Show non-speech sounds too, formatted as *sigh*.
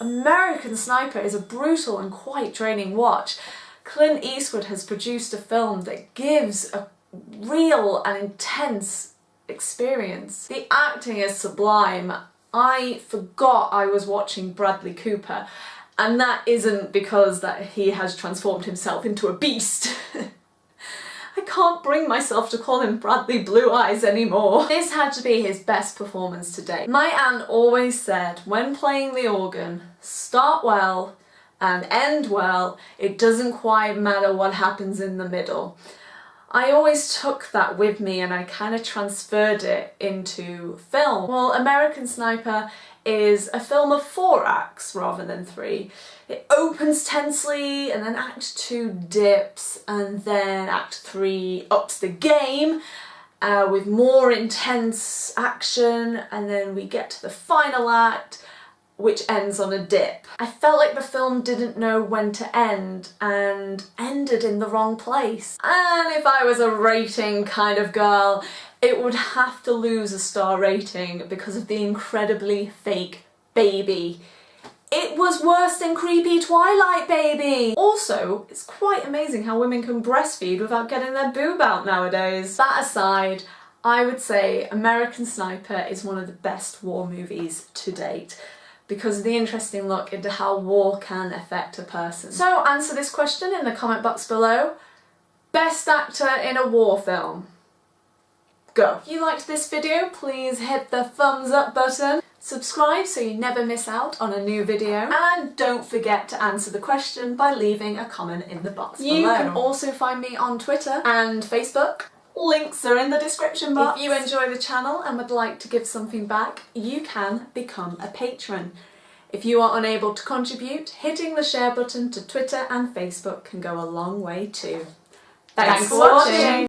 American Sniper is a brutal and quite draining watch. Clint Eastwood has produced a film that gives a real and intense experience. The acting is sublime. I forgot I was watching Bradley Cooper and that isn't because that he has transformed himself into a beast. *laughs* Can't bring myself to call him Bradley Blue Eyes anymore. This had to be his best performance to date. My aunt always said, when playing the organ, start well and end well, it doesn't quite matter what happens in the middle. I always took that with me and I kind of transferred it into film. Well, American Sniper is a film of four acts rather than three. It opens tensely and then act two dips and then act three ups the game uh, with more intense action and then we get to the final act which ends on a dip. I felt like the film didn't know when to end and ended in the wrong place. And if I was a rating kind of girl, it would have to lose a star rating because of the incredibly fake baby. It was worse than creepy Twilight baby! Also, it's quite amazing how women can breastfeed without getting their boob out nowadays. That aside, I would say American Sniper is one of the best war movies to date because of the interesting look into how war can affect a person. So answer this question in the comment box below. Best actor in a war film? Go. If you liked this video, please hit the thumbs up button. Subscribe so you never miss out on a new video. And don't forget to answer the question by leaving a comment in the box you below. You can also find me on Twitter and Facebook. Links are in the description box. If you enjoy the channel and would like to give something back, you can become a patron. If you are unable to contribute, hitting the share button to Twitter and Facebook can go a long way too. Thanks, Thanks for watching.